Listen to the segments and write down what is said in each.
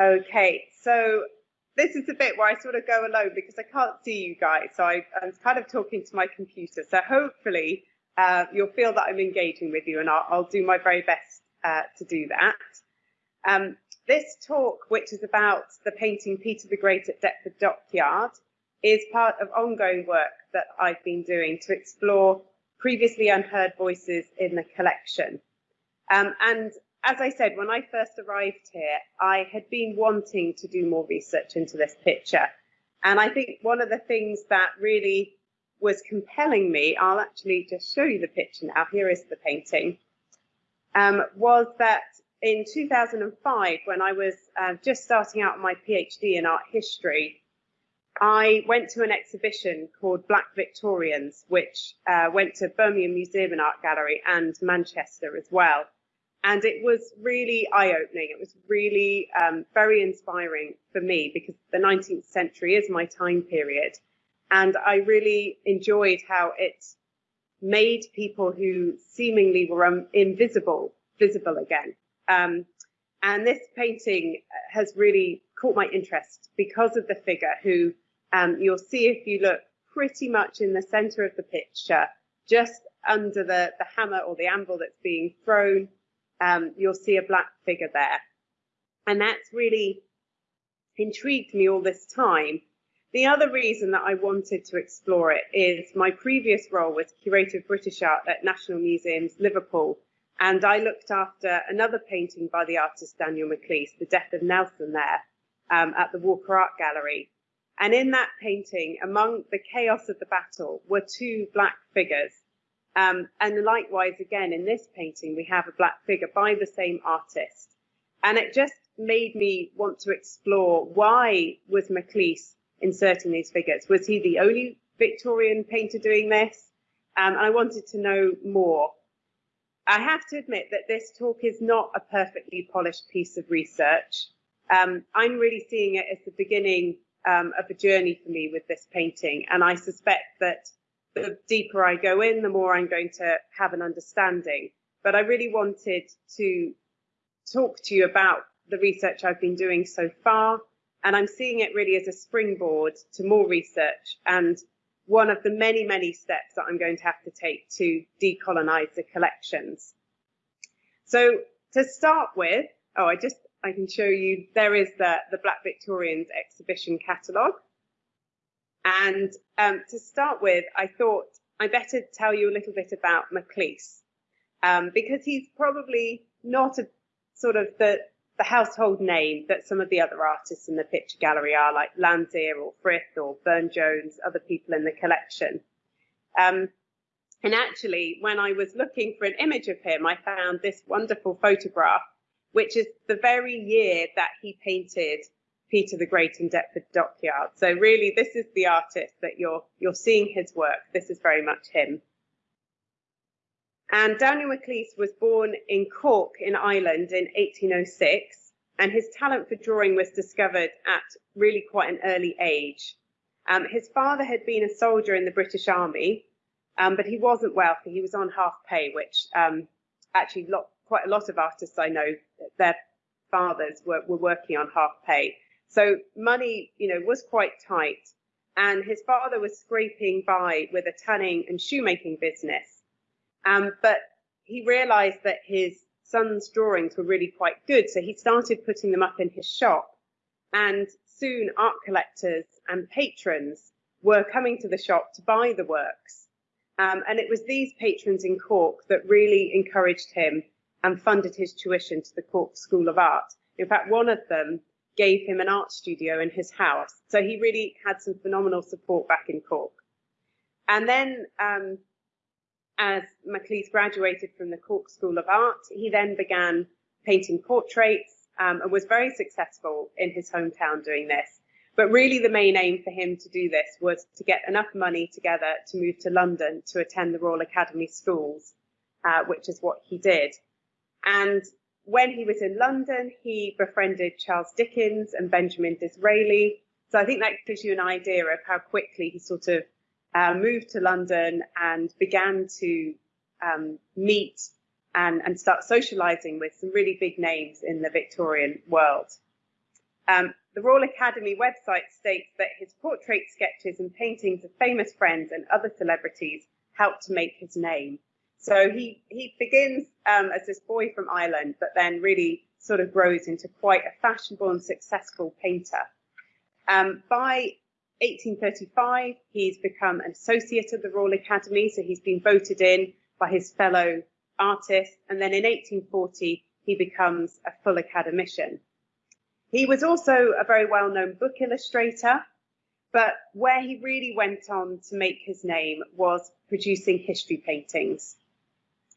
Okay, so this is the bit where I sort of go alone because I can't see you guys. So I, am kind of talking to my computer. So hopefully uh, you'll feel that I'm engaging with you and I'll, I'll do my very best uh, to do that. Um, this talk, which is about the painting Peter the Great at Deptford Dockyard, is part of ongoing work that I've been doing to explore previously unheard voices in the collection. Um, and as I said, when I first arrived here, I had been wanting to do more research into this picture. And I think one of the things that really was compelling me, I'll actually just show you the picture now, here is the painting, um, was that in 2005, when I was uh, just starting out my PhD in art history, I went to an exhibition called Black Victorians, which uh, went to Birmingham Museum and Art Gallery and Manchester as well. And it was really eye opening. It was really um, very inspiring for me because the 19th century is my time period. And I really enjoyed how it made people who seemingly were um, invisible visible again. Um, and this painting has really caught my interest because of the figure who um, you'll see if you look pretty much in the center of the picture, just under the, the hammer or the anvil that's being thrown um, you'll see a black figure there. And that's really intrigued me all this time. The other reason that I wanted to explore it is my previous role was curator of British art at National Museums Liverpool. And I looked after another painting by the artist Daniel Maclise, The Death of Nelson there um, at the Walker Art Gallery. And in that painting, among the chaos of the battle, were two black figures um, and likewise, again, in this painting, we have a black figure by the same artist. And it just made me want to explore why was Maclise inserting these figures? Was he the only Victorian painter doing this? Um, and I wanted to know more. I have to admit that this talk is not a perfectly polished piece of research. Um, I'm really seeing it as the beginning um, of a journey for me with this painting. And I suspect that the deeper I go in, the more I'm going to have an understanding. But I really wanted to talk to you about the research I've been doing so far. And I'm seeing it really as a springboard to more research and one of the many, many steps that I'm going to have to take to decolonize the collections. So to start with, oh, I just, I can show you, there is the, the Black Victorians exhibition catalogue. And um, to start with, I thought I better tell you a little bit about Maclise, um, because he's probably not a sort of the, the household name that some of the other artists in the picture gallery are, like Landseer or Frith or Burne Jones, other people in the collection. Um, and actually, when I was looking for an image of him, I found this wonderful photograph, which is the very year that he painted Peter the Great in Deptford Dockyard. So really, this is the artist that you're you're seeing his work. This is very much him. And Daniel Maclise was born in Cork in Ireland in 1806, and his talent for drawing was discovered at really quite an early age. Um, his father had been a soldier in the British Army, um, but he wasn't wealthy. He was on half pay, which um, actually lot, quite a lot of artists I know, their fathers were, were working on half pay. So money, you know, was quite tight. And his father was scraping by with a tanning and shoemaking business. Um, but he realized that his son's drawings were really quite good. So he started putting them up in his shop. And soon art collectors and patrons were coming to the shop to buy the works. Um, and it was these patrons in Cork that really encouraged him and funded his tuition to the Cork School of Art. In fact, one of them gave him an art studio in his house. So he really had some phenomenal support back in Cork. And then, um, as Maclise graduated from the Cork School of Art, he then began painting portraits um, and was very successful in his hometown doing this. But really, the main aim for him to do this was to get enough money together to move to London to attend the Royal Academy schools, uh, which is what he did. And when he was in London, he befriended Charles Dickens and Benjamin Disraeli. So I think that gives you an idea of how quickly he sort of uh, moved to London and began to um, meet and, and start socializing with some really big names in the Victorian world. Um, the Royal Academy website states that his portrait sketches and paintings of famous friends and other celebrities helped to make his name. So he, he begins um, as this boy from Ireland, but then really sort of grows into quite a fashionable and successful painter. Um, by 1835, he's become an associate of the Royal Academy, so he's been voted in by his fellow artists. And then in 1840, he becomes a full academician. He was also a very well-known book illustrator, but where he really went on to make his name was producing history paintings.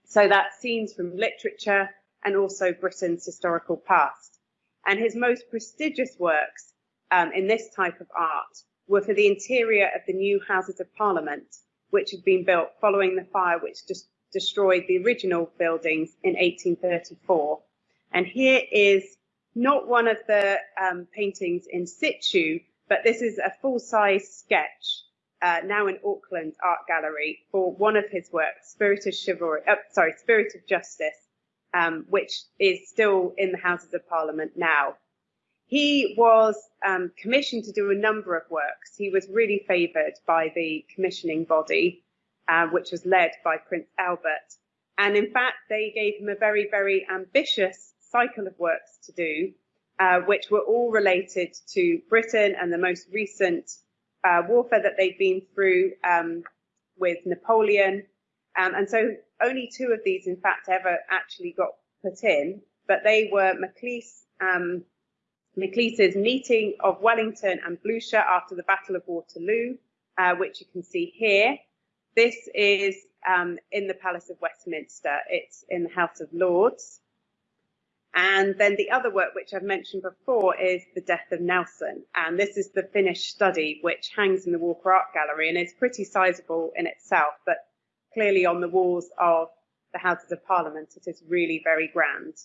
So that's scenes from literature and also Britain's historical past. And his most prestigious works um, in this type of art were for the interior of the new Houses of Parliament, which had been built following the fire which just destroyed the original buildings in 1834. And here is not one of the um, paintings in situ, but this is a full-size sketch uh, now in Auckland Art Gallery for one of his works, Spirit of Chivalry, uh, sorry, Spirit of Justice, um, which is still in the Houses of Parliament now. He was um, commissioned to do a number of works. He was really favoured by the commissioning body, uh, which was led by Prince Albert. And in fact, they gave him a very, very ambitious cycle of works to do, uh, which were all related to Britain and the most recent uh, warfare that they'd been through um, with Napoleon. Um, and so only two of these, in fact, ever actually got put in, but they were Maclise, um, Maclise's meeting of Wellington and Blucher after the Battle of Waterloo, uh, which you can see here. This is um, in the Palace of Westminster. It's in the House of Lords. And then the other work, which I've mentioned before, is The Death of Nelson. And this is the finished study, which hangs in the Walker Art Gallery and is pretty sizable in itself, but clearly on the walls of the Houses of Parliament, it is really very grand.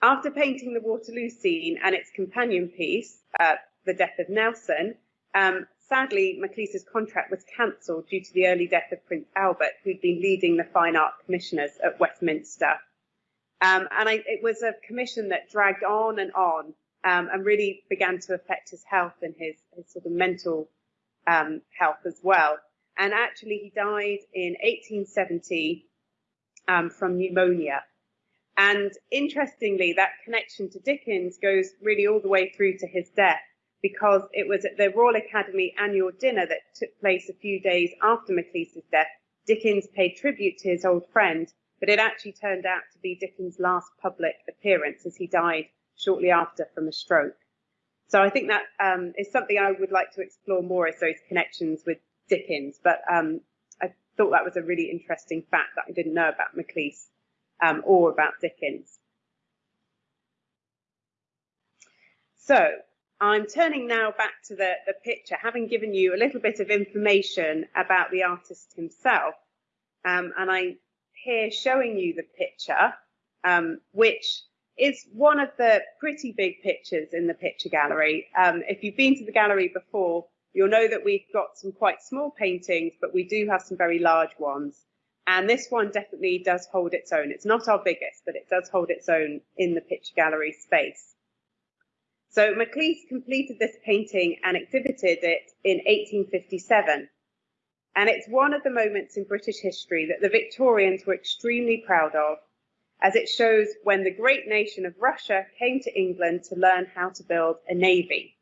After painting the Waterloo scene and its companion piece, uh, The Death of Nelson, um, sadly, Maclise's contract was cancelled due to the early death of Prince Albert, who'd been leading the Fine Art Commissioners at Westminster. Um, and I, it was a commission that dragged on and on um, and really began to affect his health and his, his sort of mental um, health as well. And actually, he died in 1870 um, from pneumonia. And interestingly, that connection to Dickens goes really all the way through to his death because it was at the Royal Academy annual dinner that took place a few days after Maclise's death. Dickens paid tribute to his old friend but it actually turned out to be Dickens' last public appearance as he died shortly after from a stroke. So I think that um, is something I would like to explore more as those connections with Dickens. But um, I thought that was a really interesting fact that I didn't know about Maclise um, or about Dickens. So I'm turning now back to the, the picture, having given you a little bit of information about the artist himself. Um, and I here showing you the picture, um, which is one of the pretty big pictures in the picture gallery. Um, if you've been to the gallery before, you'll know that we've got some quite small paintings, but we do have some very large ones. And this one definitely does hold its own. It's not our biggest, but it does hold its own in the picture gallery space. So Maclise completed this painting and exhibited it in 1857. And it's one of the moments in British history that the Victorians were extremely proud of, as it shows when the great nation of Russia came to England to learn how to build a navy.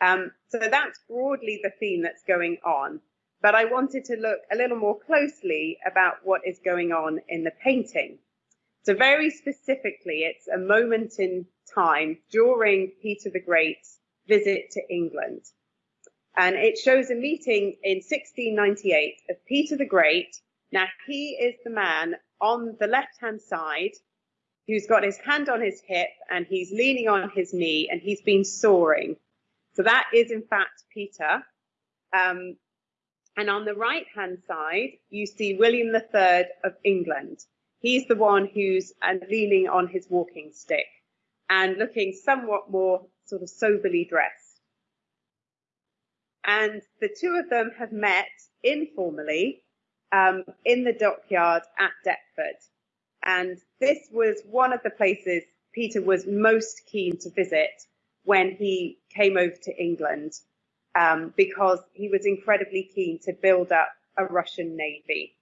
Um, so that's broadly the theme that's going on. But I wanted to look a little more closely about what is going on in the painting. So very specifically, it's a moment in time during Peter the Great's visit to England. And it shows a meeting in 1698 of Peter the Great. Now, he is the man on the left hand side who's got his hand on his hip and he's leaning on his knee and he's been soaring. So that is, in fact, Peter. Um, and on the right hand side, you see William III of England. He's the one who's uh, leaning on his walking stick and looking somewhat more sort of soberly dressed. And the two of them have met informally um, in the dockyard at Deptford. And this was one of the places Peter was most keen to visit when he came over to England um, because he was incredibly keen to build up a Russian navy.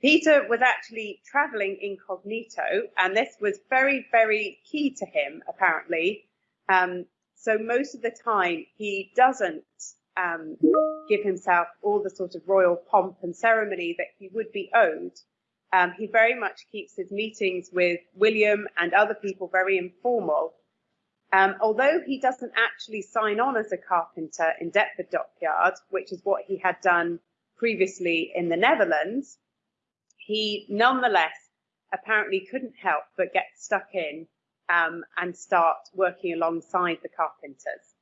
Peter was actually traveling incognito, and this was very, very key to him, apparently. Um, so most of the time, he doesn't um, give himself all the sort of royal pomp and ceremony that he would be owed. Um, he very much keeps his meetings with William and other people very informal. Um, although he doesn't actually sign on as a carpenter in Deptford Dockyard, which is what he had done previously in the Netherlands, he nonetheless apparently couldn't help but get stuck in um, and start working alongside the carpenters.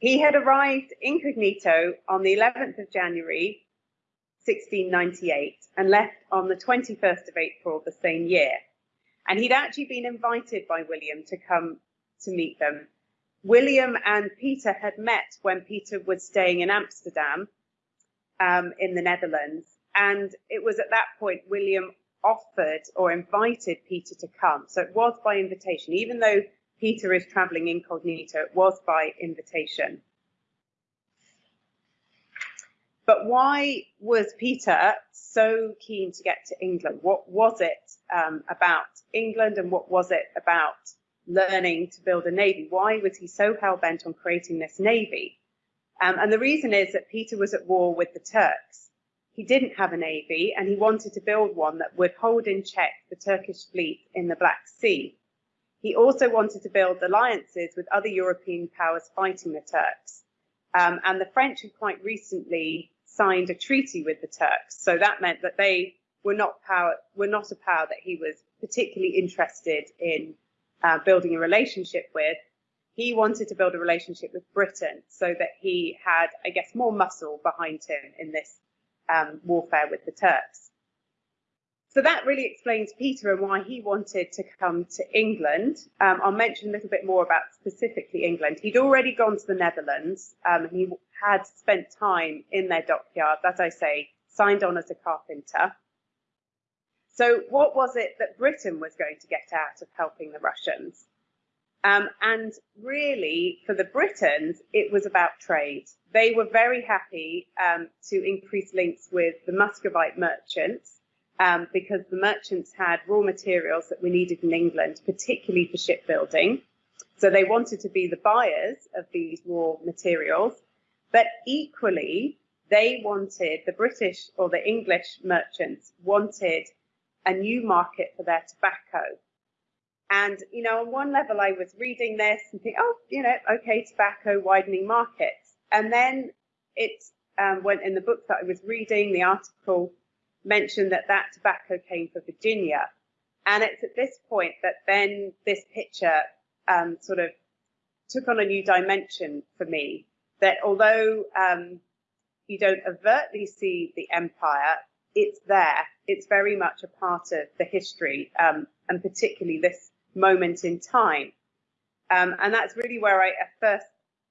He had arrived incognito on the 11th of January 1698 and left on the 21st of April the same year. And he'd actually been invited by William to come to meet them. William and Peter had met when Peter was staying in Amsterdam um, in the Netherlands. And it was at that point William offered or invited Peter to come. So it was by invitation, even though Peter is traveling incognito, it was by invitation. But why was Peter so keen to get to England? What was it um, about England and what was it about learning to build a navy? Why was he so hell bent on creating this navy? Um, and the reason is that Peter was at war with the Turks. He didn't have a navy and he wanted to build one that would hold in check the Turkish fleet in the Black Sea. He also wanted to build alliances with other European powers fighting the Turks. Um, and the French had quite recently signed a treaty with the Turks. So that meant that they were not power were not a power that he was particularly interested in uh, building a relationship with. He wanted to build a relationship with Britain so that he had, I guess, more muscle behind him in this um, warfare with the Turks. So that really explains Peter and why he wanted to come to England. Um, I'll mention a little bit more about specifically England. He'd already gone to the Netherlands um, and he had spent time in their dockyard, as I say, signed on as a carpenter. So what was it that Britain was going to get out of helping the Russians? Um, and really, for the Britons, it was about trade. They were very happy um, to increase links with the Muscovite merchants um, because the merchants had raw materials that were needed in England, particularly for shipbuilding. So they wanted to be the buyers of these raw materials, but equally, they wanted, the British or the English merchants wanted a new market for their tobacco. And, you know, on one level, I was reading this and think, oh, you know, okay, tobacco widening markets. And then it um, went in the book that I was reading, the article mentioned that that tobacco came from Virginia. And it's at this point that then this picture um, sort of took on a new dimension for me. That although um, you don't overtly see the empire, it's there. It's very much a part of the history, um, and particularly this moment in time. Um, and that's really where I first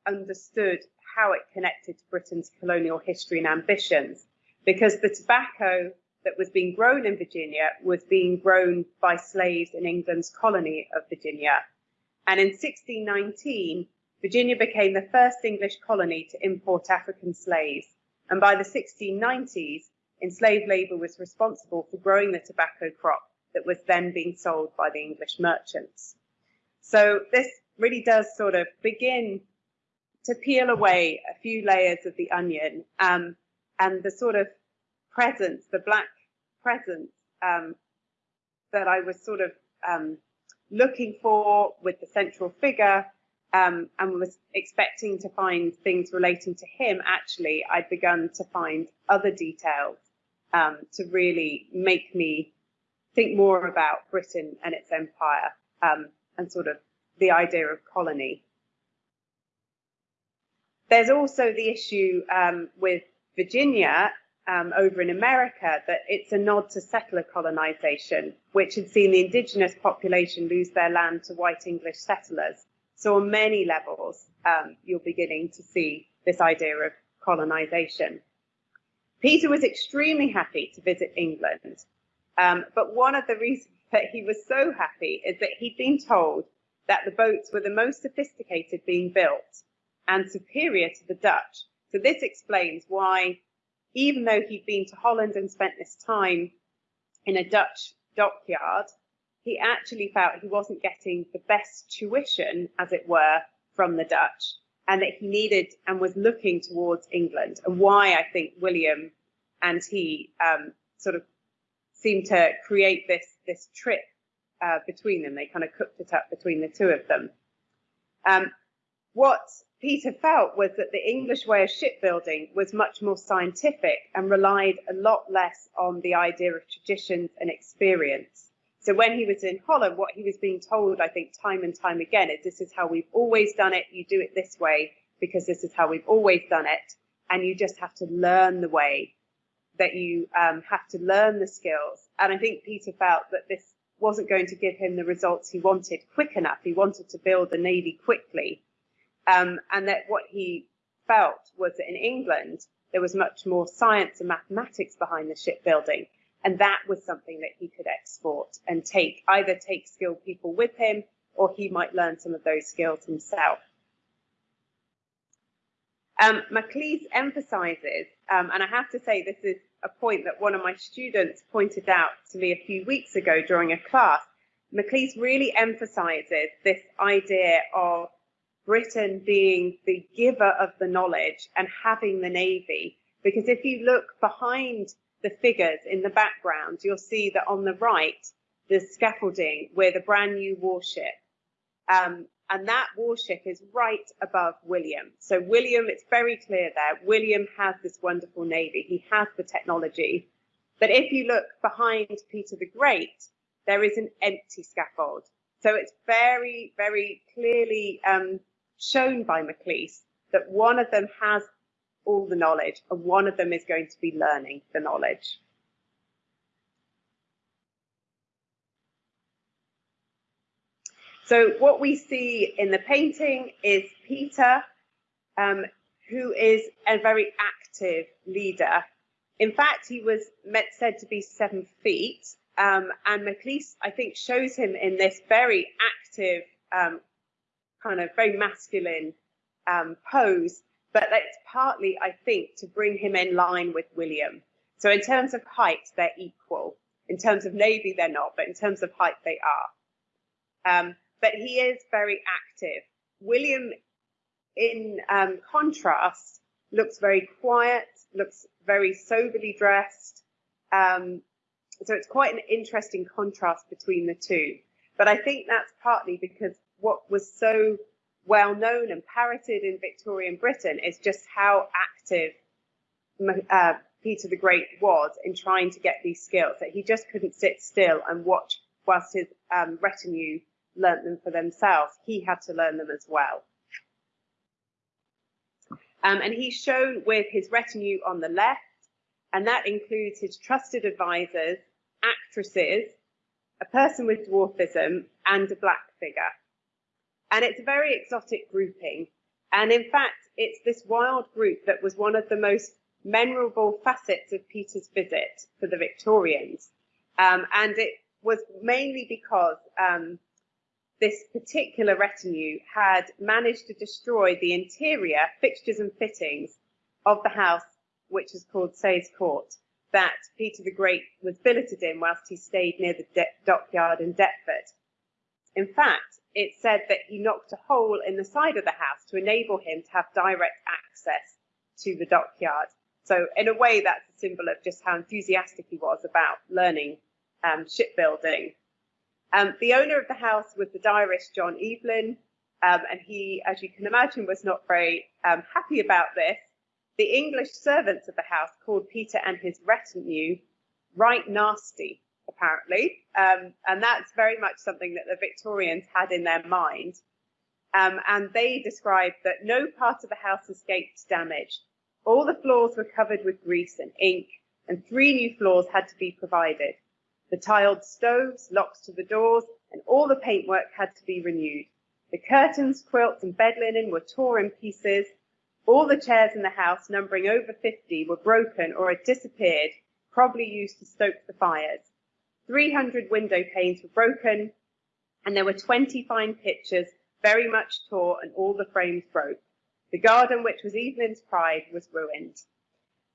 understood how it connected to Britain's colonial history and ambitions because the tobacco that was being grown in Virginia was being grown by slaves in England's colony of Virginia. And in 1619, Virginia became the first English colony to import African slaves. And by the 1690s, enslaved labor was responsible for growing the tobacco crop that was then being sold by the English merchants. So this really does sort of begin to peel away a few layers of the onion um, and the sort of presence, the black presence um, that I was sort of um, looking for with the central figure um, and was expecting to find things relating to him. Actually, I'd begun to find other details um, to really make me think more about Britain and its empire um, and sort of the idea of colony. There's also the issue um, with Virginia um, over in America that it's a nod to settler colonization, which had seen the indigenous population lose their land to white English settlers. So on many levels, um, you're beginning to see this idea of colonization. Peter was extremely happy to visit England, um, but one of the reasons that he was so happy is that he'd been told that the boats were the most sophisticated being built and superior to the Dutch. So this explains why, even though he'd been to Holland and spent this time in a Dutch dockyard, he actually felt he wasn't getting the best tuition, as it were, from the Dutch, and that he needed and was looking towards England, and why I think William and he um, sort of seemed to create this this trip uh, between them. They kind of cooked it up between the two of them. Um, what Peter felt was that the English way of shipbuilding was much more scientific and relied a lot less on the idea of traditions and experience. So when he was in Holland, what he was being told, I think, time and time again, is this is how we've always done it. You do it this way because this is how we've always done it. And you just have to learn the way that you um, have to learn the skills. And I think Peter felt that this wasn't going to give him the results he wanted quick enough. He wanted to build the Navy quickly. Um, and that what he felt was that in England, there was much more science and mathematics behind the shipbuilding. And that was something that he could export and take, either take skilled people with him or he might learn some of those skills himself. Um, Maclise emphasizes, um, and I have to say this is a point that one of my students pointed out to me a few weeks ago during a class. Maclise really emphasizes this idea of Britain being the giver of the knowledge and having the Navy. Because if you look behind the figures in the background, you'll see that on the right, there's scaffolding with a brand new warship. Um, and that warship is right above William. So William, it's very clear there, William has this wonderful navy. He has the technology. But if you look behind Peter the Great, there is an empty scaffold. So it's very, very clearly um, shown by Maclise that one of them has all the knowledge and one of them is going to be learning the knowledge. So what we see in the painting is Peter, um, who is a very active leader. In fact, he was meant, said to be seven feet, um, and Maclise, I think, shows him in this very active um, kind of very masculine um, pose, but that's partly, I think, to bring him in line with William. So in terms of height, they're equal. In terms of navy, they're not, but in terms of height, they are. Um, but he is very active. William, in um, contrast, looks very quiet, looks very soberly dressed. Um, so it's quite an interesting contrast between the two. But I think that's partly because what was so well known and parroted in Victorian Britain is just how active uh, Peter the Great was in trying to get these skills, that he just couldn't sit still and watch whilst his um, retinue learnt them for themselves. He had to learn them as well. Um, and he's shown with his retinue on the left, and that includes his trusted advisors, actresses, a person with dwarfism, and a black figure. And it's a very exotic grouping. And in fact, it's this wild group that was one of the most memorable facets of Peter's visit for the Victorians. Um, and it was mainly because um, this particular retinue had managed to destroy the interior fixtures and fittings of the house, which is called Sayes Court, that Peter the Great was billeted in whilst he stayed near the dockyard in Deptford. In fact, it said that he knocked a hole in the side of the house to enable him to have direct access to the dockyard. So, in a way, that's a symbol of just how enthusiastic he was about learning um, shipbuilding. Um, the owner of the house was the diarist John Evelyn, um, and he, as you can imagine, was not very um, happy about this. The English servants of the house called Peter and his retinue right nasty apparently. Um, and that's very much something that the Victorians had in their mind. Um, and they described that no part of the house escaped damage. All the floors were covered with grease and ink, and three new floors had to be provided. The tiled stoves, locks to the doors, and all the paintwork had to be renewed. The curtains, quilts, and bed linen were torn in pieces. All the chairs in the house, numbering over 50, were broken or had disappeared, probably used to stoke the fires. 300 window panes were broken, and there were 20 fine pictures, very much tore, and all the frames broke. The garden, which was Evelyn's pride, was ruined.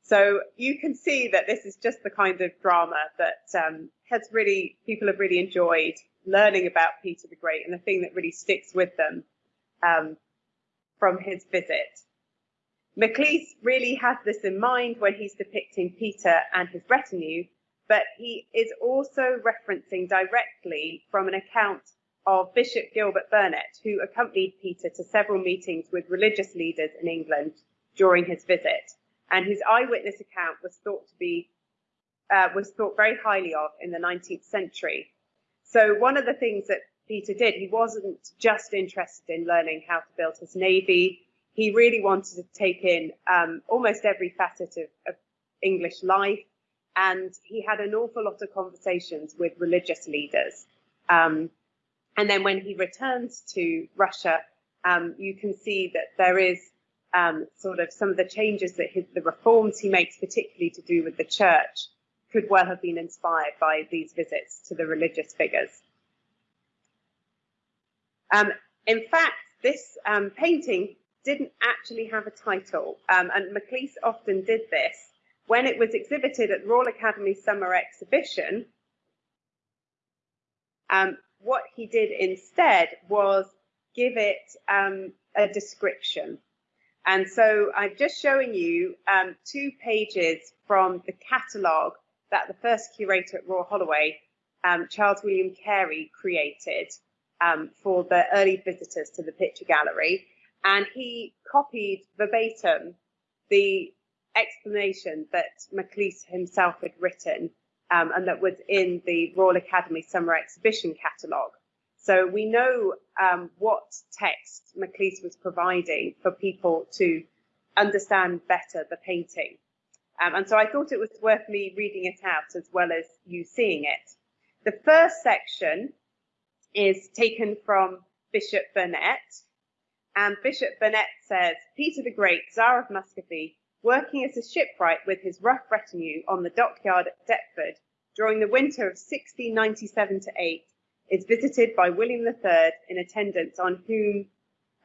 So you can see that this is just the kind of drama that um, has really people have really enjoyed learning about Peter the Great, and the thing that really sticks with them um, from his visit. Maclise really has this in mind when he's depicting Peter and his retinue, but he is also referencing directly from an account of Bishop Gilbert Burnet, who accompanied Peter to several meetings with religious leaders in England during his visit. And his eyewitness account was thought to be uh, was thought very highly of in the 19th century. So one of the things that Peter did, he wasn't just interested in learning how to build his navy. He really wanted to take in um, almost every facet of, of English life, and he had an awful lot of conversations with religious leaders. Um, and then when he returns to Russia, um, you can see that there is um, sort of some of the changes that his, the reforms he makes, particularly to do with the church, could well have been inspired by these visits to the religious figures. Um, in fact, this um, painting didn't actually have a title, um, and Maclise often did this. When it was exhibited at Royal Academy Summer Exhibition, um, what he did instead was give it um, a description. And so I'm just showing you um, two pages from the catalogue that the first curator at Royal Holloway, um, Charles William Carey, created um, for the early visitors to the picture gallery. And he copied verbatim the explanation that Maclise himself had written um, and that was in the Royal Academy Summer Exhibition catalogue. So we know um, what text Maclise was providing for people to understand better the painting. Um, and so I thought it was worth me reading it out as well as you seeing it. The first section is taken from Bishop Burnet. And Bishop Burnet says, Peter the Great, Tsar of Muscovy, working as a shipwright with his rough retinue on the dockyard at Deptford during the winter of 1697 to 8, is visited by William III in attendance on whom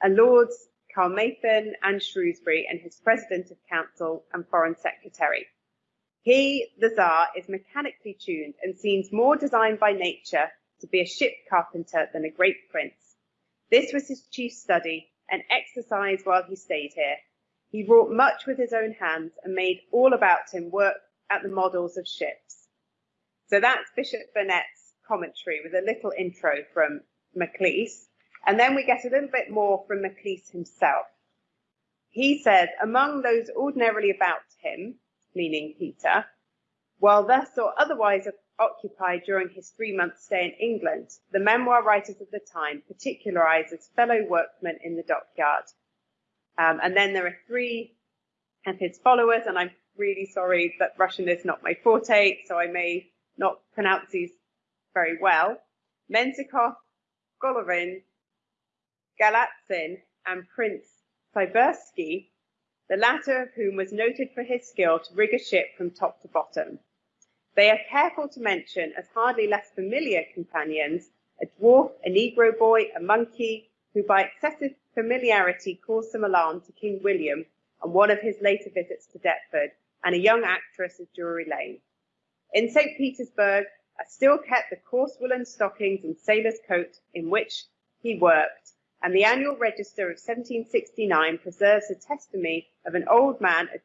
are Lords Caermarthen and Shrewsbury and his President of Council and Foreign Secretary. He, the Tsar, is mechanically tuned and seems more designed by nature to be a ship carpenter than a great prince. This was his chief study and exercise while he stayed here. He wrought much with his own hands and made all about him work at the models of ships. So that's Bishop Burnet's commentary with a little intro from Maclise. And then we get a little bit more from Maclise himself. He says, among those ordinarily about him, meaning Peter, while thus or otherwise occupied during his three month stay in England, the memoir writers of the time particularize as fellow workmen in the dockyard. Um, and then there are three of his followers, and I'm really sorry that Russian is not my forte, so I may not pronounce these very well. Menzikov, Golovin, Galatzin, and Prince Siversky, the latter of whom was noted for his skill to rig a ship from top to bottom. They are careful to mention as hardly less familiar companions a dwarf, a negro boy, a monkey, who by excessive familiarity caused some alarm to King William on one of his later visits to Deptford, and a young actress of Drury Lane. In St. Petersburg are still kept the coarse woolen stockings and sailor's coat in which he worked, and the annual register of 1769 preserves the testimony of an old man, a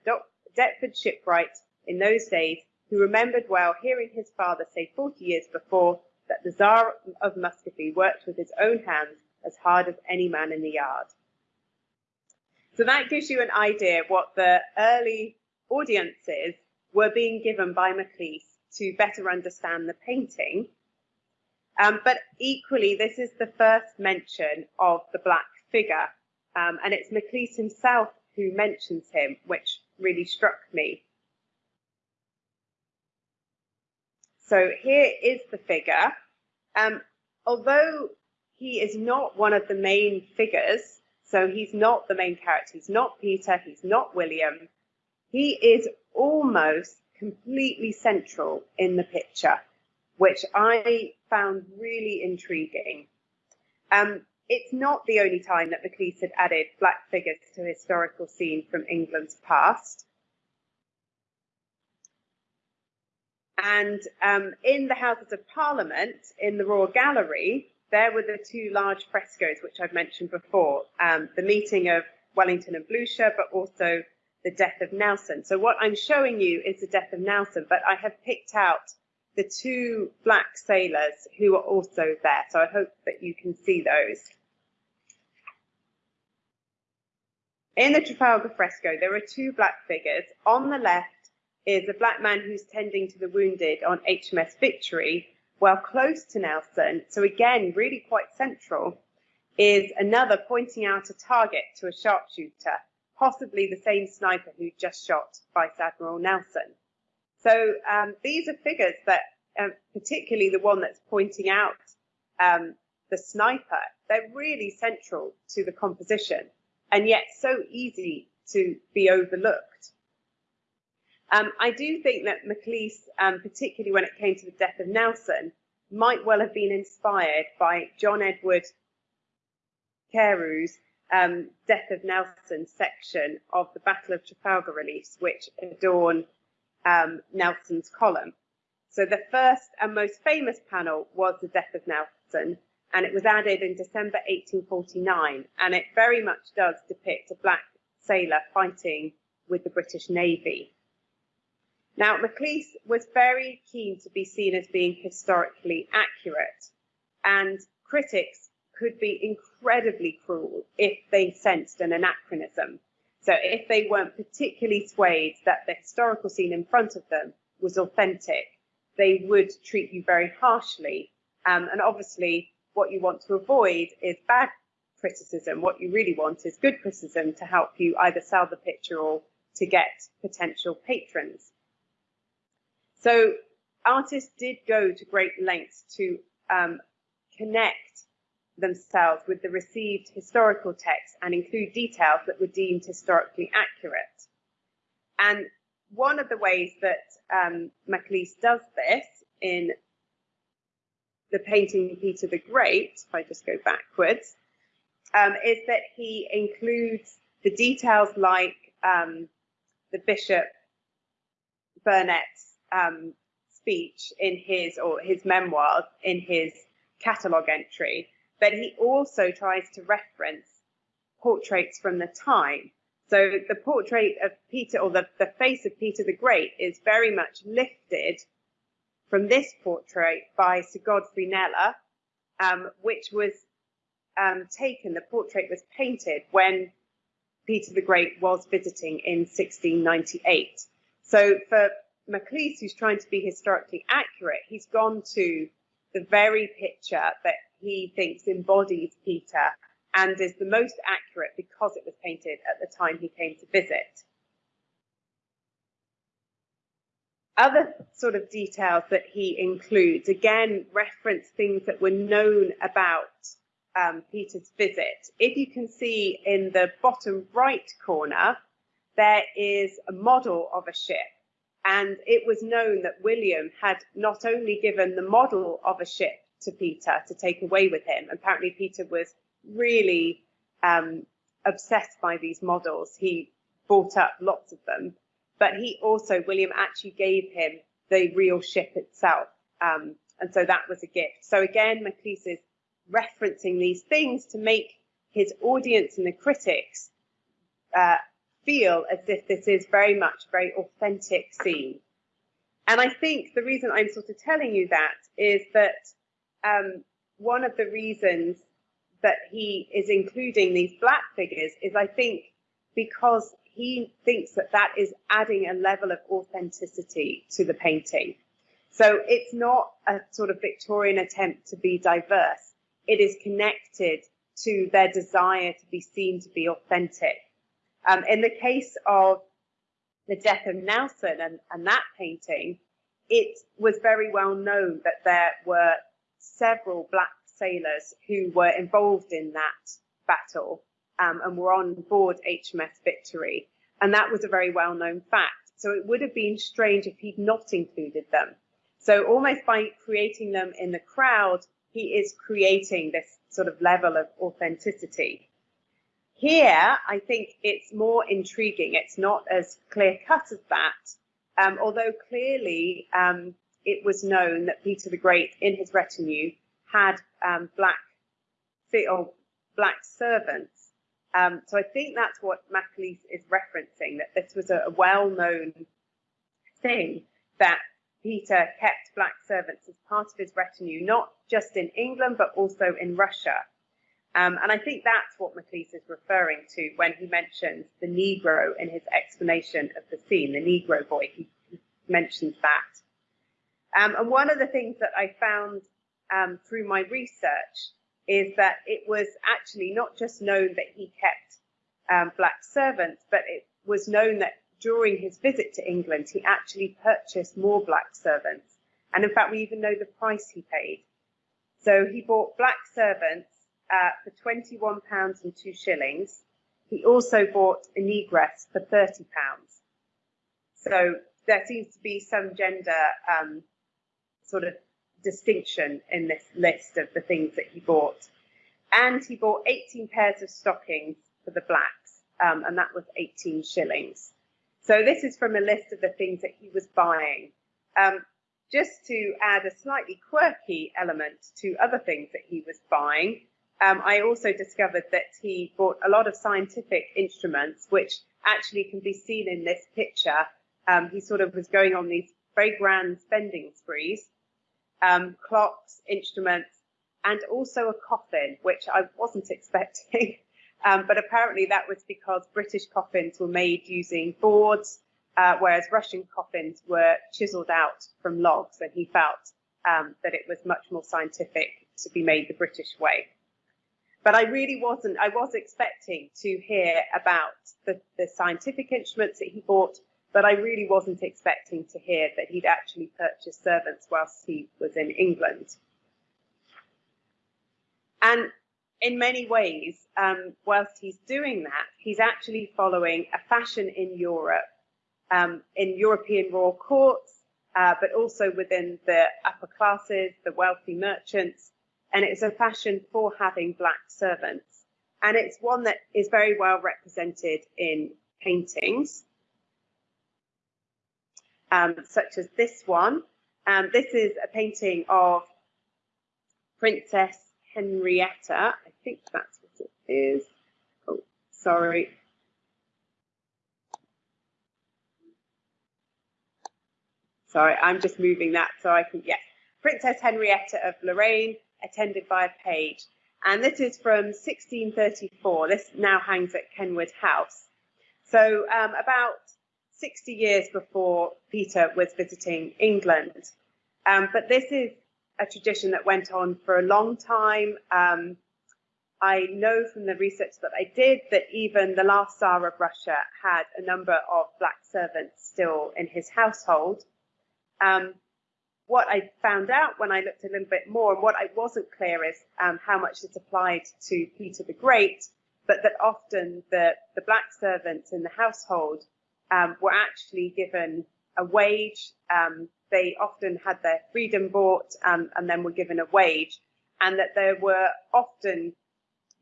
Deptford shipwright in those days, who remembered well hearing his father say 40 years before that the Tsar of Muscovy worked with his own hands as hard as any man in the yard. So that gives you an idea what the early audiences were being given by Maclise to better understand the painting. Um, but equally, this is the first mention of the black figure, um, and it's Maclise himself who mentions him, which really struck me. So here is the figure. Um, although he is not one of the main figures, so he's not the main character, he's not Peter, he's not William, he is almost completely central in the picture. which I found really intriguing. Um, it's not the only time that Maclise had added black figures to a historical scene from England's past. And um, in the Houses of Parliament, in the Royal Gallery, there were the two large frescoes, which I've mentioned before, um, the meeting of Wellington and Blucher, but also the death of Nelson. So what I'm showing you is the death of Nelson, but I have picked out the two black sailors who are also there. So I hope that you can see those. In the Trafalgar fresco, there are two black figures. On the left is a black man who's tending to the wounded on HMS Victory, while close to Nelson, so again, really quite central, is another pointing out a target to a sharpshooter, possibly the same sniper who just shot Vice Admiral Nelson. So um, these are figures that, uh, particularly the one that's pointing out um, the sniper, they're really central to the composition and yet so easy to be overlooked. Um, I do think that Maclise, um, particularly when it came to the death of Nelson, might well have been inspired by John Edward Carew's um, Death of Nelson section of the Battle of Trafalgar reliefs, which adorn um, Nelson's column. So the first and most famous panel was the Death of Nelson, and it was added in December 1849, and it very much does depict a black sailor fighting with the British Navy. Now, Maclise was very keen to be seen as being historically accurate, and critics could be incredibly cruel if they sensed an anachronism. So, if they weren't particularly swayed that the historical scene in front of them was authentic, they would treat you very harshly. Um, and obviously, what you want to avoid is bad criticism. What you really want is good criticism to help you either sell the picture or to get potential patrons. So artists did go to great lengths to um, connect themselves with the received historical text and include details that were deemed historically accurate. And one of the ways that um, Maclise does this in the painting Peter the Great, if I just go backwards, um, is that he includes the details like um, the Bishop Burnet's um, speech in his or his memoirs in his catalogue entry, but he also tries to reference portraits from the time. So the portrait of Peter or the, the face of Peter the Great is very much lifted from this portrait by Sir Godfrey Kneller, um, which was um, taken, the portrait was painted when Peter the Great was visiting in 1698. So for Maclise, who's trying to be historically accurate, he's gone to the very picture that he thinks embodies Peter and is the most accurate because it was painted at the time he came to visit. Other sort of details that he includes, again, reference things that were known about um, Peter's visit. If you can see in the bottom right corner, there is a model of a ship and it was known that William had not only given the model of a ship to Peter to take away with him, apparently Peter was really um, obsessed by these models. He bought up lots of them, but he also, William actually gave him the real ship itself. Um, and so that was a gift. So again, Maclise is referencing these things to make his audience and the critics uh, feel as if this is very much a very authentic scene. And I think the reason I'm sort of telling you that is that um, one of the reasons that he is including these black figures is I think because he thinks that that is adding a level of authenticity to the painting. So it's not a sort of Victorian attempt to be diverse. It is connected to their desire to be seen to be authentic. Um, in the case of the death of Nelson and, and that painting, it was very well known that there were several black sailors who were involved in that battle um, and were on board HMS Victory. And that was a very well known fact. So it would have been strange if he'd not included them. So almost by creating them in the crowd, he is creating this sort of level of authenticity. Here, I think it's more intriguing. It's not as clear cut as that, um, although clearly um, it was known that Peter the Great in his retinue had um, black or black servants. Um, so I think that's what Maclise is referencing, that this was a, a well-known thing that Peter kept black servants as part of his retinue, not just in England, but also in Russia. Um, and I think that's what Maclise is referring to when he mentions the Negro in his explanation of the scene, the Negro boy. He, he mentions that. Um, and one of the things that I found um, through my research is that it was actually not just known that he kept um, black servants, but it was known that during his visit to England, he actually purchased more black servants. And in fact, we even know the price he paid. So he bought black servants uh, for £21 and two shillings. He also bought a negress for £30. So there seems to be some gender um, sort of distinction in this list of the things that he bought. And he bought 18 pairs of stockings for the blacks, um, and that was 18 shillings. So this is from a list of the things that he was buying. Um, just to add a slightly quirky element to other things that he was buying, um, I also discovered that he bought a lot of scientific instruments, which actually can be seen in this picture. Um, he sort of was going on these very grand spending sprees um, clocks, instruments, and also a coffin, which I wasn't expecting. um, but apparently that was because British coffins were made using boards, uh, whereas Russian coffins were chiseled out from logs, and he felt um, that it was much more scientific to be made the British way. But I really wasn't, I was expecting to hear about the, the scientific instruments that he bought, but I really wasn't expecting to hear that he'd actually purchased servants whilst he was in England. And in many ways, um, whilst he's doing that, he's actually following a fashion in Europe, um, in European royal courts, uh, but also within the upper classes, the wealthy merchants. And it's a fashion for having black servants. And it's one that is very well represented in paintings um, such as this one. Um, this is a painting of Princess Henrietta. I think that's what it is. Oh, sorry. Sorry, I'm just moving that so I can, yes. Princess Henrietta of Lorraine, attended by a page. And this is from 1634. This now hangs at Kenwood House. So um, about 60 years before Peter was visiting England. Um, but this is a tradition that went on for a long time. Um, I know from the research that I did that even the last Tsar of Russia had a number of black servants still in his household. Um, what I found out when I looked a little bit more, and what I wasn't clear is um, how much this applied to Peter the Great, but that often the, the black servants in the household um, were actually given a wage. Um, they often had their freedom bought um, and then were given a wage, and that there were often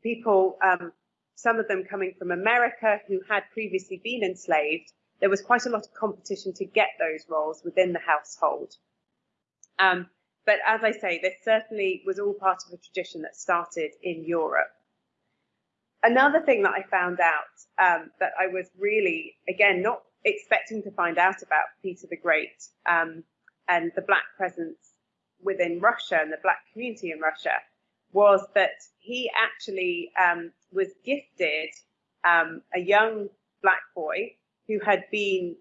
people, um, some of them coming from America who had previously been enslaved. There was quite a lot of competition to get those roles within the household. Um, but as I say, this certainly was all part of a tradition that started in Europe. Another thing that I found out um, that I was really, again, not expecting to find out about Peter the Great um, and the black presence within Russia and the black community in Russia was that he actually um, was gifted um, a young black boy who had been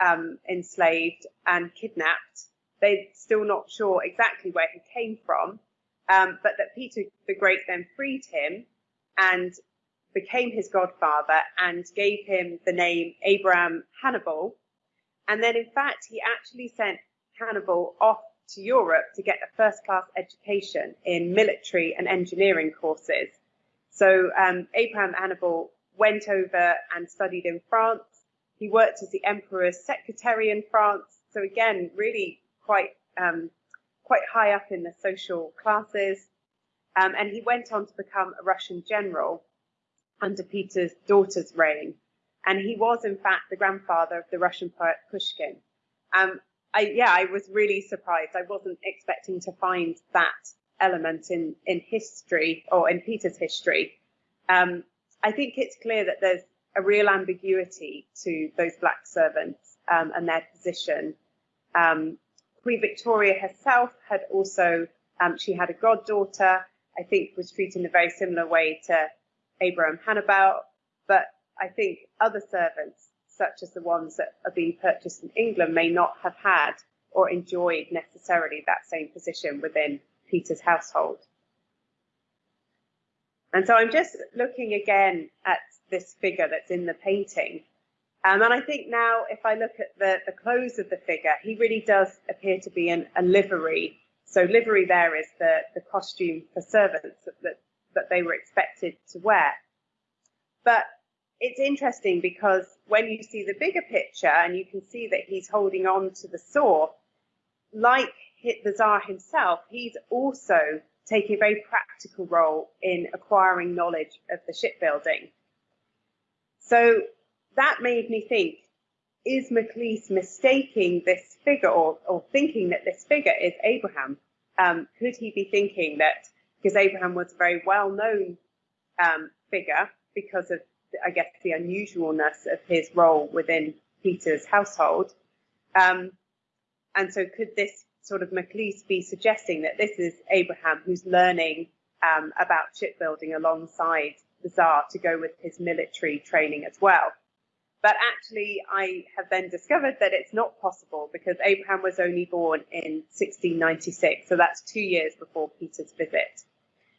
um, enslaved and kidnapped. They're still not sure exactly where he came from, um, but that Peter the Great then freed him and became his godfather and gave him the name Abraham Hannibal. And then, in fact, he actually sent Hannibal off to Europe to get a first class education in military and engineering courses. So, um, Abraham Hannibal went over and studied in France. He worked as the emperor's secretary in France. So, again, really quite um, quite high up in the social classes. Um, and he went on to become a Russian general under Peter's daughter's reign. And he was, in fact, the grandfather of the Russian poet Pushkin. Um, I, yeah, I was really surprised. I wasn't expecting to find that element in, in history or in Peter's history. Um, I think it's clear that there's a real ambiguity to those black servants um, and their position. Um, Queen Victoria herself had also, um, she had a goddaughter, I think was treated in a very similar way to Abraham Hannibal, but I think other servants, such as the ones that are being purchased in England, may not have had or enjoyed necessarily that same position within Peter's household. And so I'm just looking again at this figure that's in the painting. Um, and I think now, if I look at the, the clothes of the figure, he really does appear to be in a livery. So livery there is the, the costume for servants that, that, that they were expected to wear. But it's interesting because when you see the bigger picture and you can see that he's holding on to the saw, like the Tsar himself, he's also taking a very practical role in acquiring knowledge of the shipbuilding. So that made me think, is Maclise mistaking this figure or, or thinking that this figure is Abraham? Um, could he be thinking that, because Abraham was a very well known um, figure because of, I guess, the unusualness of his role within Peter's household? Um, and so could this sort of Maclise be suggesting that this is Abraham who's learning um, about shipbuilding alongside the Tsar to go with his military training as well? But actually, I have then discovered that it's not possible because Abraham was only born in 1696, so that's two years before Peter's visit.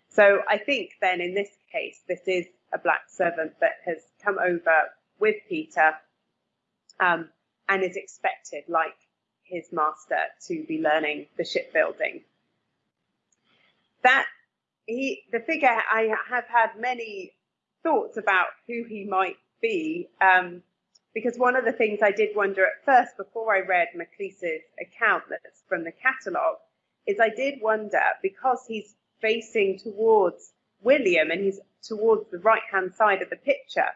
So I think then in this case, this is a black servant that has come over with Peter um, and is expected, like his master to be learning the shipbuilding. That he, the figure, I have had many thoughts about who he might be, um, because one of the things I did wonder at first before I read Maclise's account that's from the catalogue is I did wonder because he's facing towards William and he's towards the right hand side of the picture,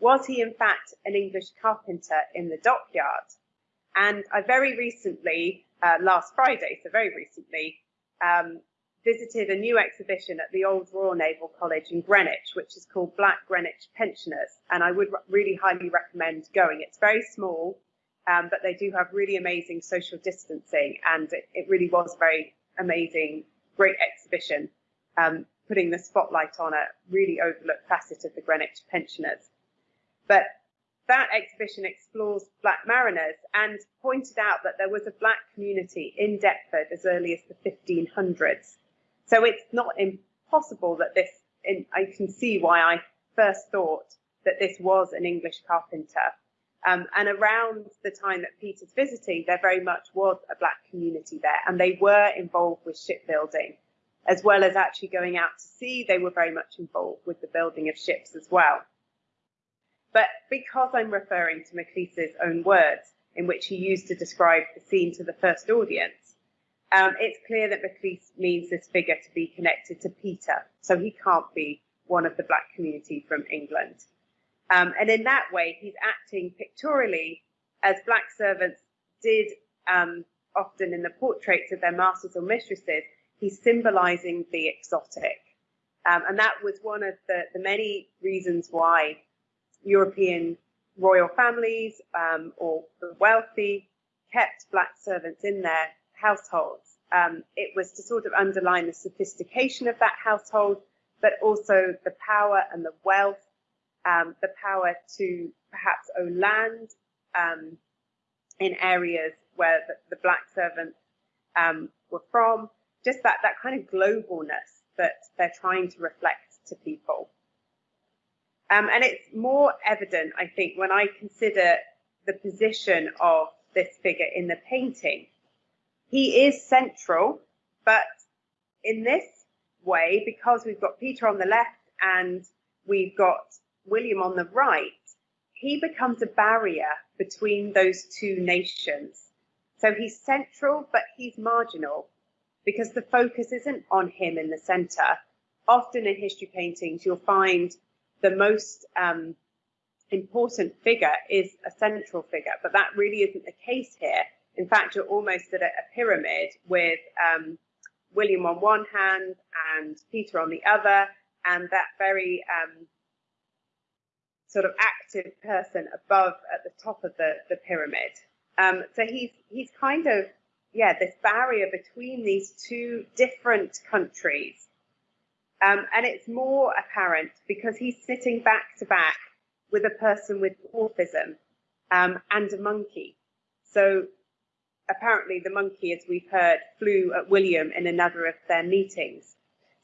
was he in fact an English carpenter in the dockyard? And I very recently, uh, last Friday, so very recently, um, visited a new exhibition at the Old Royal Naval College in Greenwich, which is called Black Greenwich Pensioners. And I would really highly recommend going. It's very small, um, but they do have really amazing social distancing. And it, it really was a very amazing, great exhibition, um, putting the spotlight on a really overlooked facet of the Greenwich pensioners. But that exhibition explores black mariners and pointed out that there was a black community in Deptford as early as the 1500s. So it's not impossible that this, I can see why I first thought that this was an English carpenter. Um, and around the time that Peter's visiting, there very much was a black community there, and they were involved with shipbuilding, as well as actually going out to sea. They were very much involved with the building of ships as well. But because I'm referring to Maclise's own words, in which he used to describe the scene to the first audience, um, it's clear that Maclise means this figure to be connected to Peter, so he can't be one of the black community from England. Um, and in that way, he's acting pictorially as black servants did um, often in the portraits of their masters or mistresses. He's symbolizing the exotic. Um, and that was one of the, the many reasons why European royal families um, or the wealthy kept black servants in their households. Um, it was to sort of underline the sophistication of that household, but also the power and the wealth, um, the power to perhaps own land um, in areas where the, the black servants um, were from, just that, that kind of globalness that they're trying to reflect to people. Um, and it's more evident, I think, when I consider the position of this figure in the painting. He is central, but in this way, because we've got Peter on the left and we've got William on the right, he becomes a barrier between those two nations. So he's central, but he's marginal because the focus isn't on him in the center. Often in history paintings, you'll find the most um, important figure is a central figure, but that really isn't the case here. In fact, you're almost at a, a pyramid with um, William on one hand and Peter on the other, and that very um, sort of active person above at the top of the, the pyramid. Um, so he's he's kind of yeah this barrier between these two different countries, um, and it's more apparent because he's sitting back to back with a person with dwarfism um, and a monkey. So apparently the monkey, as we've heard, flew at William in another of their meetings.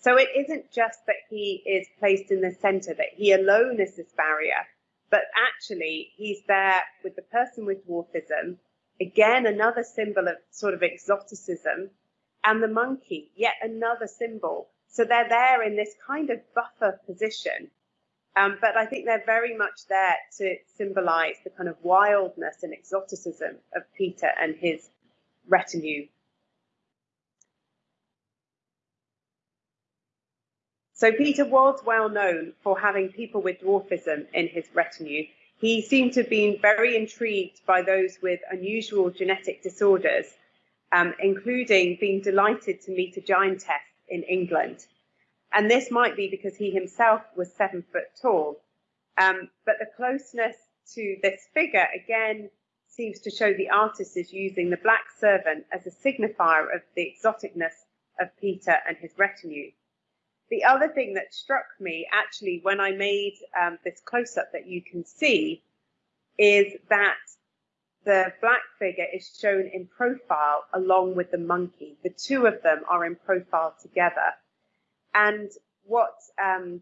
So it isn't just that he is placed in the center, that he alone is this barrier, but actually he's there with the person with dwarfism, again, another symbol of sort of exoticism, and the monkey, yet another symbol. So they're there in this kind of buffer position. Um, but I think they're very much there to symbolize the kind of wildness and exoticism of Peter and his retinue. So Peter was well known for having people with dwarfism in his retinue. He seemed to have been very intrigued by those with unusual genetic disorders, um, including being delighted to meet a giantess in England. And this might be because he himself was seven foot tall. Um, but the closeness to this figure, again, seems to show the artist is using the black servant as a signifier of the exoticness of Peter and his retinue. The other thing that struck me actually when I made um, this close up that you can see is that the black figure is shown in profile along with the monkey. The two of them are in profile together. And what um,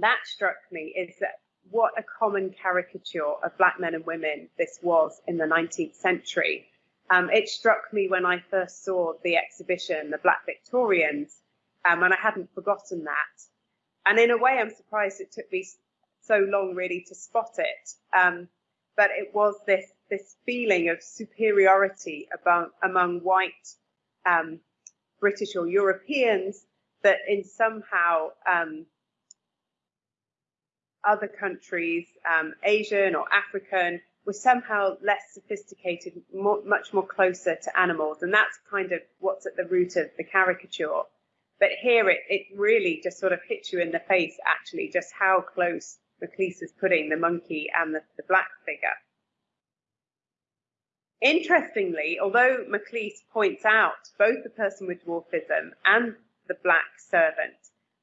that struck me is that what a common caricature of black men and women this was in the 19th century. Um, it struck me when I first saw the exhibition, the Black Victorians, um, and I hadn't forgotten that. And in a way, I'm surprised it took me so long really to spot it. Um, but it was this this feeling of superiority among, among white um, British or Europeans that in somehow um, other countries, um, Asian or African, were somehow less sophisticated, more, much more closer to animals. And that's kind of what's at the root of the caricature. But here it, it really just sort of hits you in the face, actually, just how close Maclise is putting the monkey and the, the black figure. Interestingly, although Maclise points out both the person with dwarfism and the black servant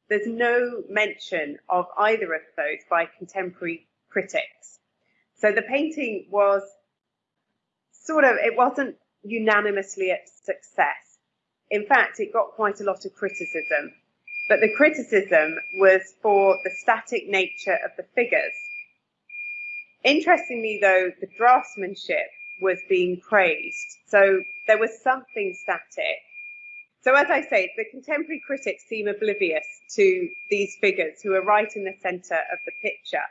there's no mention of either of those by contemporary critics. So the painting was sort of, it wasn't unanimously a success. In fact, it got quite a lot of criticism. But the criticism was for the static nature of the figures. Interestingly, though, the draftsmanship was being praised. So there was something static so as I say, the contemporary critics seem oblivious to these figures who are right in the centre of the picture.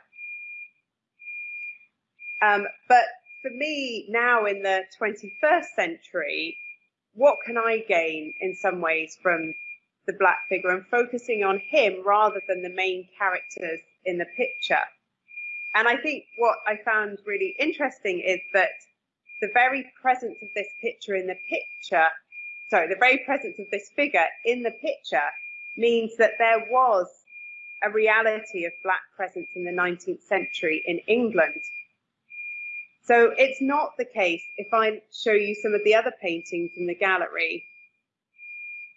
Um, but for me, now in the 21st century, what can I gain in some ways from the black figure and focusing on him rather than the main characters in the picture? And I think what I found really interesting is that the very presence of this picture in the picture sorry, the very presence of this figure in the picture means that there was a reality of black presence in the 19th century in England. So it's not the case if I show you some of the other paintings in the gallery.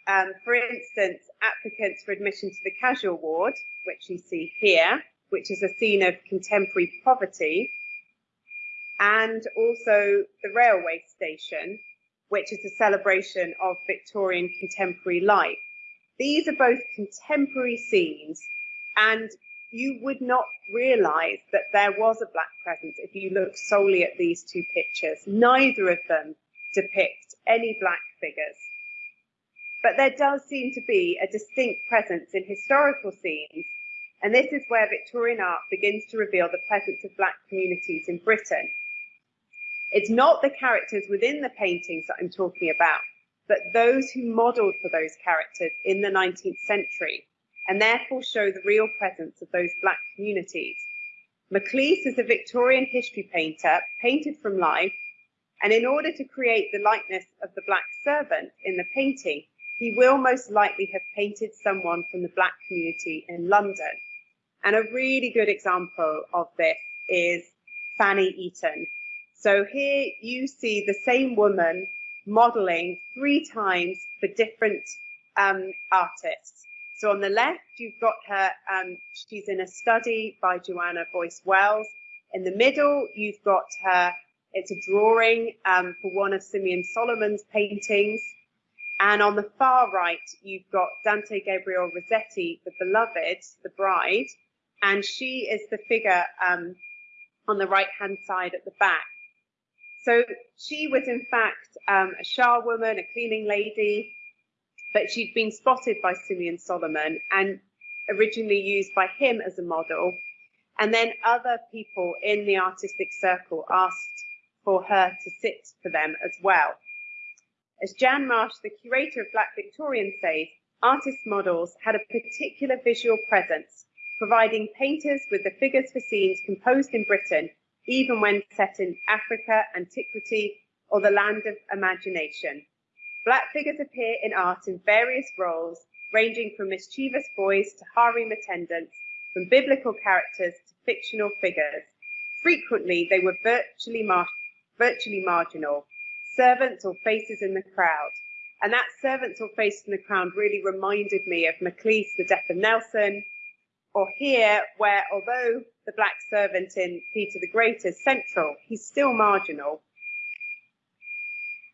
Um, for instance, applicants for admission to the casual ward, which you see here, which is a scene of contemporary poverty, and also the railway station, which is a celebration of Victorian contemporary life. These are both contemporary scenes, and you would not realize that there was a black presence if you look solely at these two pictures. Neither of them depict any black figures. But there does seem to be a distinct presence in historical scenes, and this is where Victorian art begins to reveal the presence of black communities in Britain It's not the characters within the paintings that I'm talking about, but those who modelled for those characters in the 19th century, and therefore show the real presence of those black communities. Maclise is a Victorian history painter, painted from life, and in order to create the likeness of the black servant in the painting, he will most likely have painted someone from the black community in London. And a really good example of this is Fanny Eaton. So here you see the same woman modeling three times for different um, artists. So on the left, you've got her, um, she's in a study by Joanna Boyce Wells. In the middle, you've got her, it's a drawing um, for one of Simeon Solomon's paintings. And on the far right, you've got Dante Gabriel Rossetti, the beloved, the bride, and she is the figure um, on the right hand side at the back. So she was in fact um, a charwoman, a cleaning lady, but she'd been spotted by Simeon Solomon and originally used by him as a model. And then other people in the artistic circle asked for her to sit for them as well. As Jan Marsh, the curator of Black Victorian says, artist models had a particular visual presence, providing painters with the figures for scenes composed in Britain even when set in Africa, antiquity, or the land of imagination. Black figures appear in art in various roles, ranging from mischievous boys to harem attendants, from biblical characters to fictional figures. Frequently, they were virtually, mar virtually marginal, servants or faces in the crowd. And that servants or faces in the crowd really reminded me of Maclise, The Death of Nelson, or here, where although the black servant in Peter the Great is central, he's still marginal.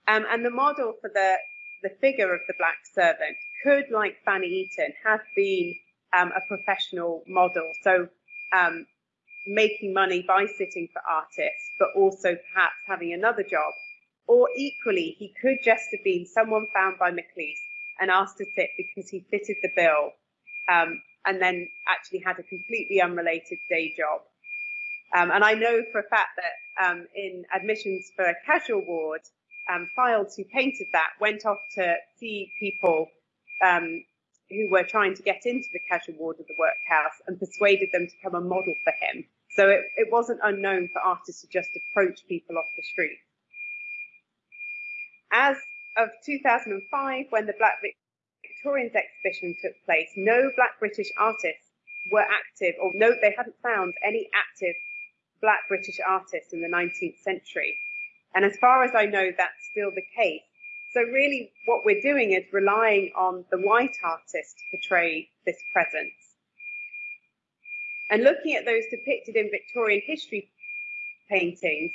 Um, and the model for the, the figure of the black servant could, like Fanny Eaton, have been um, a professional model. So um, making money by sitting for artists, but also perhaps having another job. Or equally, he could just have been someone found by Maclise and asked to sit because he fitted the bill um, and then actually had a completely unrelated day job. Um, and I know for a fact that um, in admissions for a casual ward, um, Fildes who painted that went off to see people um, who were trying to get into the casual ward of the workhouse and persuaded them to come and model for him. So it, it wasn't unknown for artists to just approach people off the street. As of 2005, when the Black Victorians exhibition took place, no black British artists were active, or no, they hadn't found any active black British artists in the 19th century. And as far as I know, that's still the case. So really what we're doing is relying on the white artist to portray this presence. And looking at those depicted in Victorian history paintings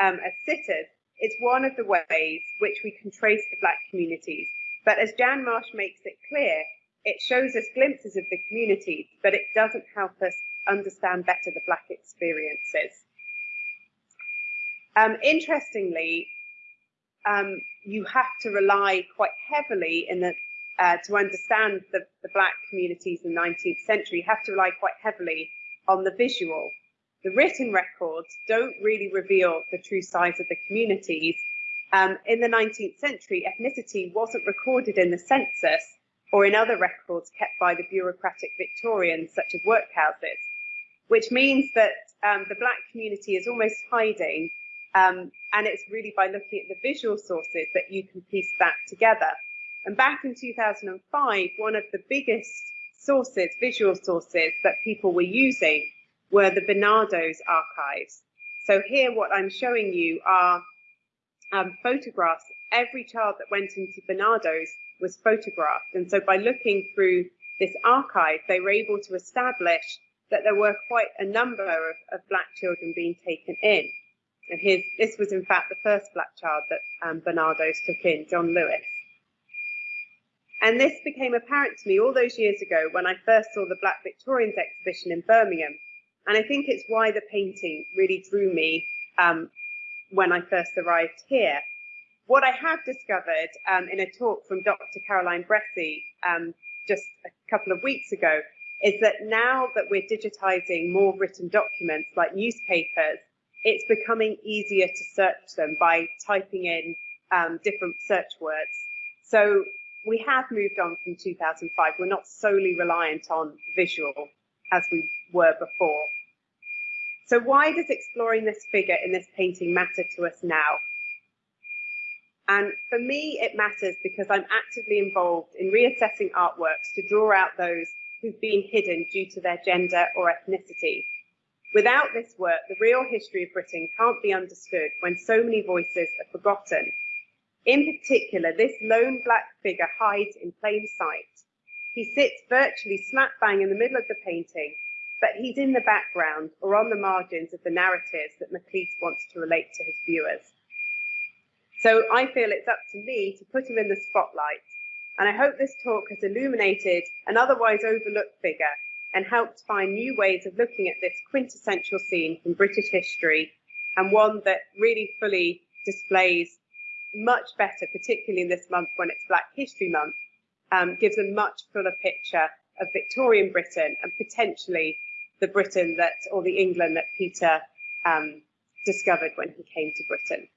um, as sitters, it's one of the ways which we can trace the black communities but as Jan Marsh makes it clear, it shows us glimpses of the community, but it doesn't help us understand better the Black experiences. Um, interestingly, um, you have to rely quite heavily in the, uh, to understand the, the Black communities in the 19th century, you have to rely quite heavily on the visual. The written records don't really reveal the true size of the communities, um, in the 19th century, ethnicity wasn't recorded in the census or in other records kept by the bureaucratic Victorians, such as workhouses, which means that um, the black community is almost hiding. Um, and it's really by looking at the visual sources that you can piece that together. And back in 2005, one of the biggest sources, visual sources that people were using were the Barnardo's archives. So here what I'm showing you are um, photographs. Every child that went into Barnardo's was photographed. And so by looking through this archive, they were able to establish that there were quite a number of, of black children being taken in. And his, this was in fact the first black child that um, Barnardo's took in, John Lewis. And this became apparent to me all those years ago when I first saw the Black Victorians exhibition in Birmingham. And I think it's why the painting really drew me um, when I first arrived here. What I have discovered um, in a talk from Dr. Caroline Bressey um, just a couple of weeks ago is that now that we're digitizing more written documents like newspapers, it's becoming easier to search them by typing in um, different search words. So we have moved on from 2005. We're not solely reliant on visual as we were before. So why does exploring this figure in this painting matter to us now? And for me, it matters because I'm actively involved in reassessing artworks to draw out those who've been hidden due to their gender or ethnicity. Without this work, the real history of Britain can't be understood when so many voices are forgotten. In particular, this lone black figure hides in plain sight. He sits virtually slap bang in the middle of the painting, but he's in the background or on the margins of the narratives that Maclise wants to relate to his viewers. So I feel it's up to me to put him in the spotlight. And I hope this talk has illuminated an otherwise overlooked figure and helped find new ways of looking at this quintessential scene from British history and one that really fully displays much better, particularly in this month when it's Black History Month, um, gives a much fuller picture of Victorian Britain and potentially the Britain that, or the England that Peter um, discovered when he came to Britain.